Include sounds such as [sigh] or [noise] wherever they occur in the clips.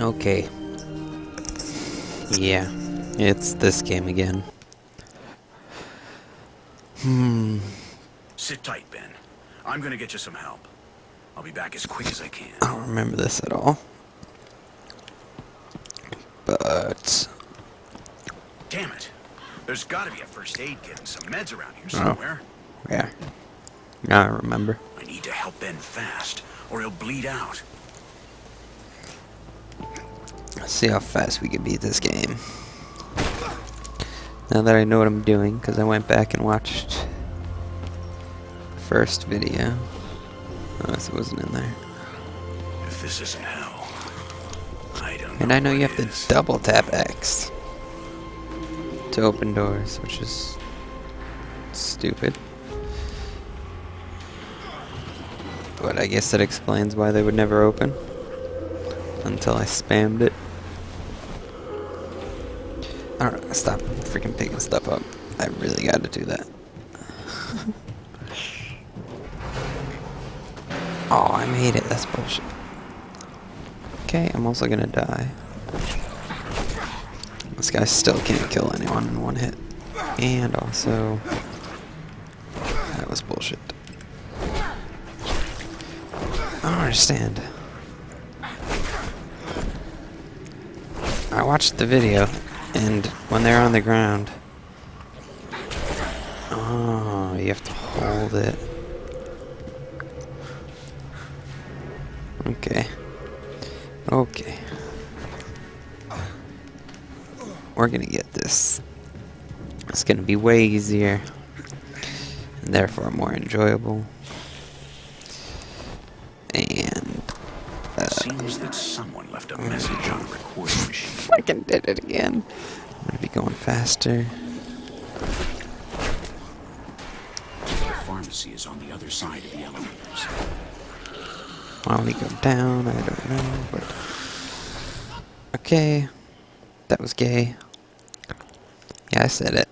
Okay. Yeah, it's this game again. Hmm. Sit tight, Ben. I'm gonna get you some help. I'll be back as quick as I can. I don't remember this at all. But Damn it. There's gotta be a first aid kit and some meds around here somewhere. Oh. somewhere. yeah, now I remember. I need to help Ben fast, or he'll bleed out. See how fast we can beat this game. Now that I know what I'm doing, because I went back and watched the first video. Oh, Unless it wasn't in there. If this isn't hell, I don't And I know you have to double tap X to open doors, which is stupid. But I guess that explains why they would never open. Until I spammed it. I don't know, stop freaking picking stuff up. I really gotta do that. [laughs] oh, I made it. That's bullshit. Okay, I'm also gonna die. This guy still can't kill anyone in one hit. And also... That was bullshit. I don't understand. I watched the video, and when they're on the ground... Oh, you have to hold it. Okay. Okay. We're gonna get this. It's gonna be way easier. And therefore more enjoyable. And uh, Seems that someone left a message machine. fucking did it again. I'm gonna be going faster. The pharmacy is on the other side of the elevators. Why would he go down? I don't know, but okay. That was gay. Yeah, I said it.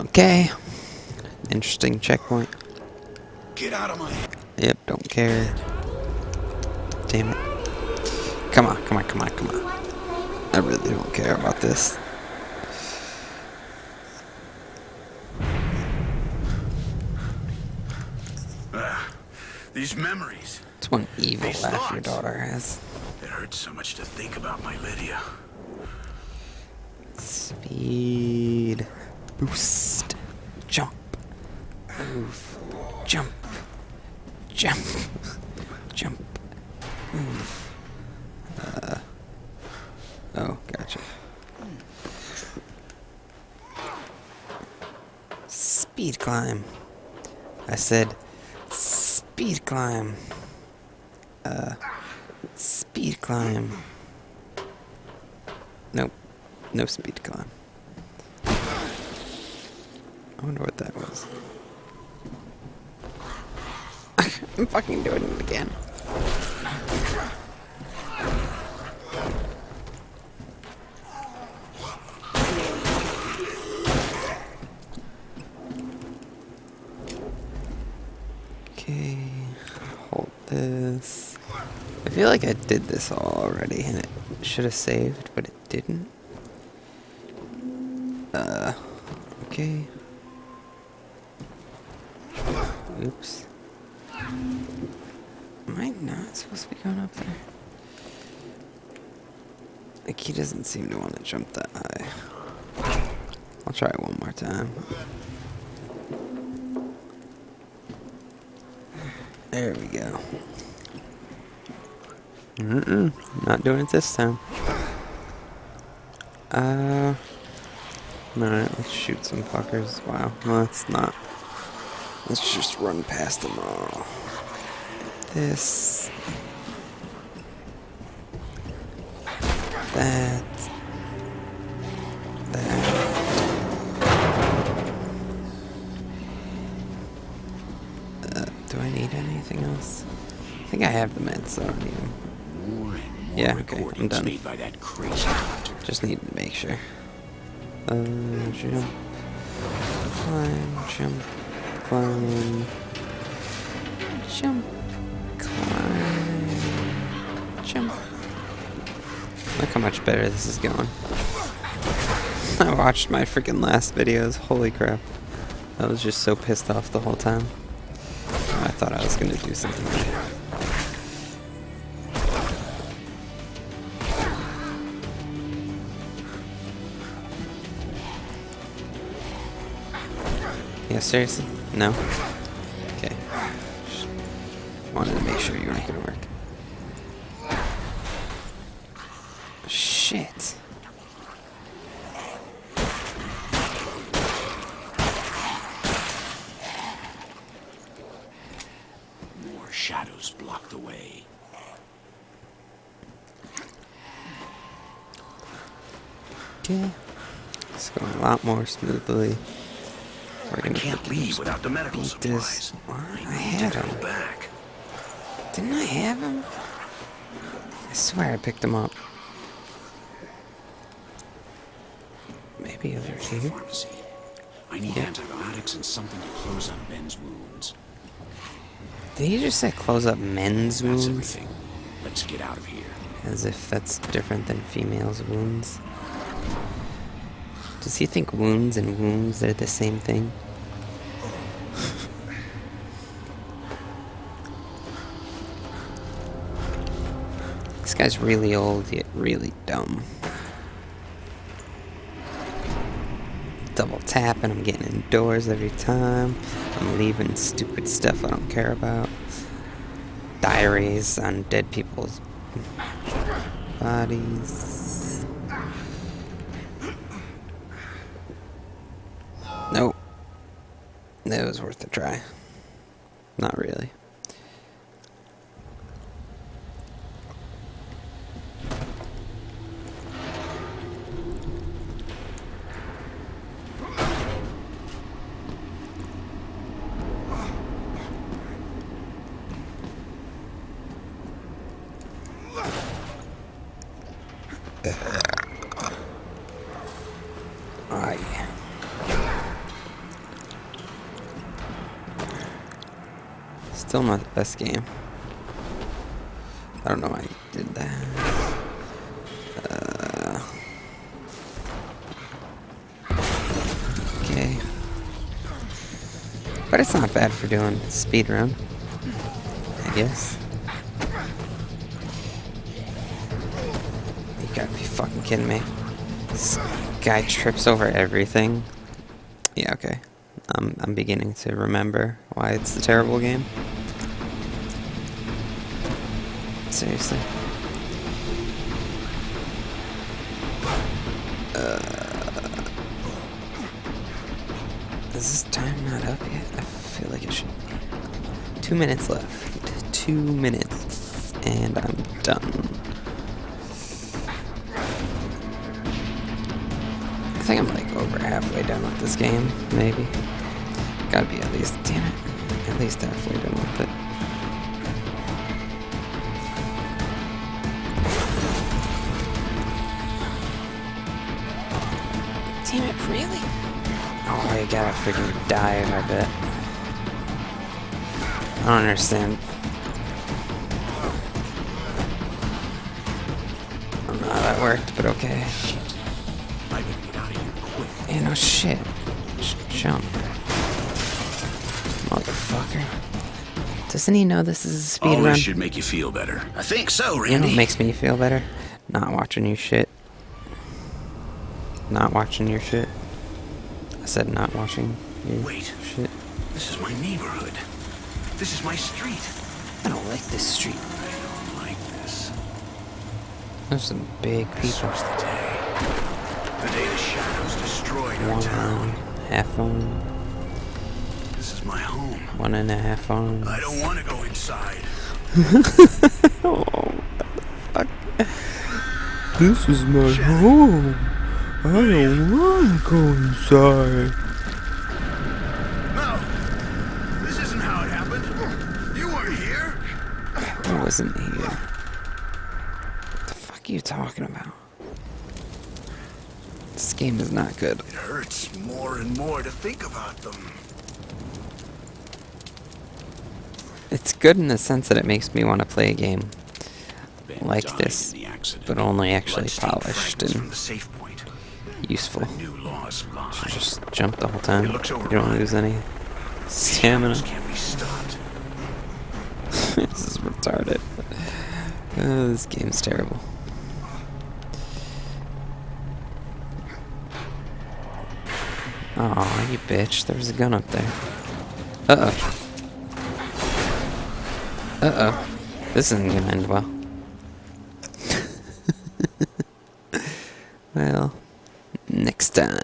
Okay. Interesting checkpoint. Get out of my Yep, don't care. Damn it. Come on, come on, come on, come on. I really don't care about this. Ah, These memories. It's one evil These laugh your daughter has. It hurts so much to think about my Lydia. Speed. Boost. Jump. Move. Jump. Jump. Jump. Move. Uh. Oh, gotcha. Speed climb. I said speed climb. Uh. Speed climb. Nope. No speed climb. I wonder what that was. [laughs] I'm fucking doing it again. Okay, hold this. I feel like I did this already and it should have saved, but it didn't. Uh, okay. Oops. Am I not supposed to be going up there? Like, he doesn't seem to want to jump that high. I'll try it one more time. There we go. Mm-mm, not doing it this time. Uh... Alright, let's shoot some fuckers. Wow, no, let's not. Let's just run past them all. This. That. That. Anything else? I think I have the meds, so I don't need them. More and more Yeah, okay, I'm done. made by that crazy doctor. Just need to make sure. Uh, jump. Climb, jump, climb. Jump, climb. him. Look how much better this is going. [laughs] I watched my freaking last videos. Holy crap. I was just so pissed off the whole time. I thought I was gonna do something. Yeah, seriously? No? Okay. Just wanted to make sure you weren't gonna work. Shit. More shadows block the way. Okay. It's going a lot more smoothly. We're I gonna can't leave without the medical supplies. I I had him. back. Didn't I have him? I swear I picked him up. Maybe over here. pharmacy. I need Yeah. antibiotics and something to close up Ben's wounds. Did he just say close up men's That's wounds? everything. Let's get out of here. As if that's different than females' wounds. Does he think wounds and wounds are the same thing? this guy's really old yet really dumb. Tapping, I'm getting indoors every time. I'm leaving stupid stuff I don't care about. Diaries on dead people's bodies. Nope. It was worth a try. Not really. Yeah. Still not the best game. I don't know why I did that. Uh, okay. But it's not bad for doing speed run. I guess. Gotta be fucking kidding me. This guy trips over everything. Yeah, okay. I'm, I'm beginning to remember why it's a terrible game. Seriously. Uh, is this time not up yet? I feel like it should be. Two minutes left. Two minutes. And I'm done. Think I'm like over halfway done with this game, maybe. Gotta be at least, damn it, at least halfway done with it. Damn it, really? Oh, I gotta freaking die, I bet. I don't understand. I don't know how that worked, but okay. Yeah, no shit. Just jump. Motherfucker. Doesn't he know this is a speed All run? should make you feel better. I think so, You know what makes me feel better? Not watching you shit. Not watching your shit. I said not watching your Wait. shit. This is my neighborhood. This is my street. I don't like this street. I don't like this. There's some big people. Was the day. The shadows destroyed our One town. half arm, This is my home. one and a half arms. I don't want to go inside. [laughs] Oh, fuck. This is my home. I don't want to go inside. No! This isn't how it happened. You weren't here. I wasn't here. What the fuck are you talking about? This game is not good. It hurts more and more to think about them. It's good in the sense that it makes me want to play a game. Like this, in the accident. but only actually polished and the safe point. useful. The new laws lie. Just jump the whole time. You don't lose any stamina. Can't be [laughs] this is retarded. Oh, this game's terrible. Aw, you bitch. There was a gun up there. Uh-oh. Uh-oh. This isn't gonna end well. [laughs] well, next time.